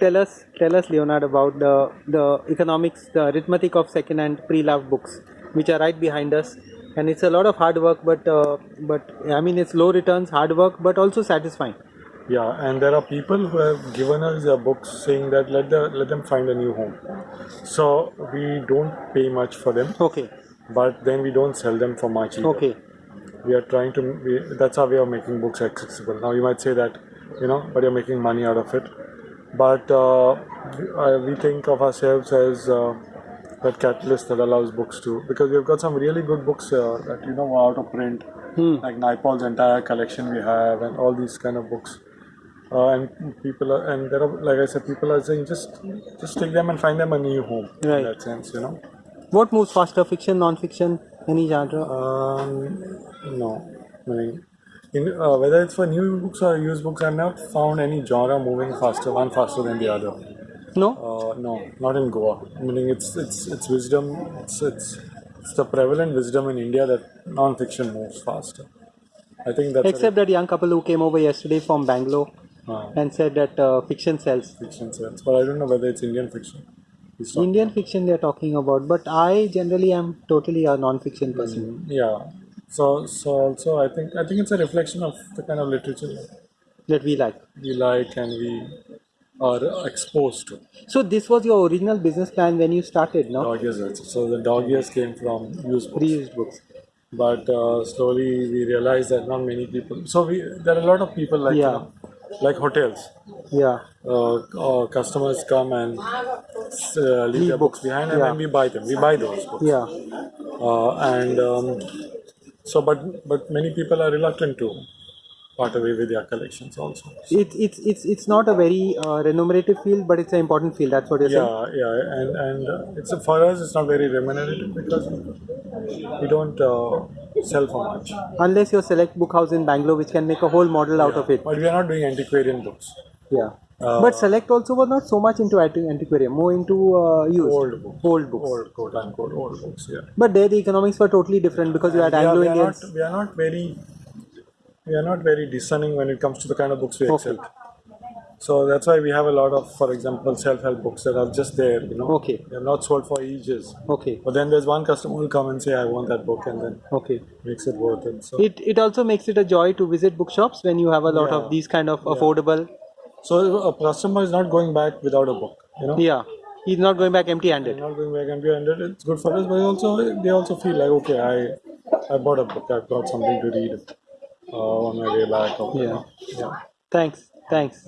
tell us, tell us, Leonard, about the the economics, the arithmetic of second-hand pre-loved books, which are right behind us. And it's a lot of hard work, but uh, but I mean it's low returns, hard work, but also satisfying. Yeah, and there are people who have given us their books saying that let the let them find a new home. So we don't pay much for them, Okay, but then we don't sell them for much either. okay, We are trying to. We, that's our way of making books accessible. Now you might say that, you know, but you're making money out of it. But uh, we, think of ourselves as uh, that catalyst that allows books to because we've got some really good books uh, that you know are out of print, like Naipaul's entire collection we have, and all these kind of books. Uh, and people are, and there are, like I said, people are saying just, just take them and find them a new home. Right. In that sense, you know. What moves faster, fiction, non-fiction, any genre? Um, no, I mean, in, uh, whether it's for new books or used books, I've not found any genre moving faster, one faster than the other. no. Uh, no, not in Goa. Meaning, it's it's it's wisdom. It's it's it's the prevalent wisdom in India that non-fiction moves faster. I think that's Except that young couple who came over yesterday from Bangalore a uh, and said that uh, fiction sells. fiction sells, but I don't know whether it's Indian fiction. It's Indian fiction they are talking about, but I generally am totally a non-fiction person. Yeah. So so also I think I think it's a reflection of the kind of literature that we like. we like and we are exposed to. So this was your original business plan when you started, no? Dog ears also. So the dog ears came from used books. Reused books. But uh, slowly we realized that not many people. So we there are a lot of people like you Yeah. know, like hotels. Yeah. Uh, uh, customers come and uh, leave their books behind and Yeah. then we buy them. We buy those books. Yeah. Uh, and um, so, but but many people are reluctant to part away with their collections also. It, it's it's it's not a very uh, remunerative field, but it's an important field. That's what you're saying. Yeah, yeah, and and uh, it's for us. It's not very remunerative because we don't uh, sell for much. Unless you're select book house in Bangalore, which can make a whole model out of it. But we are not doing antiquarian books. Yeah. Uh, but select also was not so much into anti- antiquarian, more into uh, used Old books. old books. Old quote unquote old books. Yeah. But there the economics were totally different because you had we, are, Anglo we, are Indians. not, we are not very we are not very discerning when it comes to the kind of books we Okay. accept. So that's why we have a lot of, for example, self-help books that are just there. You know, Okay. they're not sold for ages. Okay. But then there's one customer who will come and say, "I want that book," and then Okay. makes it worth it. So, It it also makes it a joy to visit bookshops when you have a lot Yeah. of these kind of affordable. So a customer is not going back without a book. You know, Yeah. He's not going back empty-handed. not going back empty handed. It's good for us, but also they also feel like, okay, I I bought a book. I've got something to read uh, on my way back. Or, Yeah. yeah. Thanks. Thanks.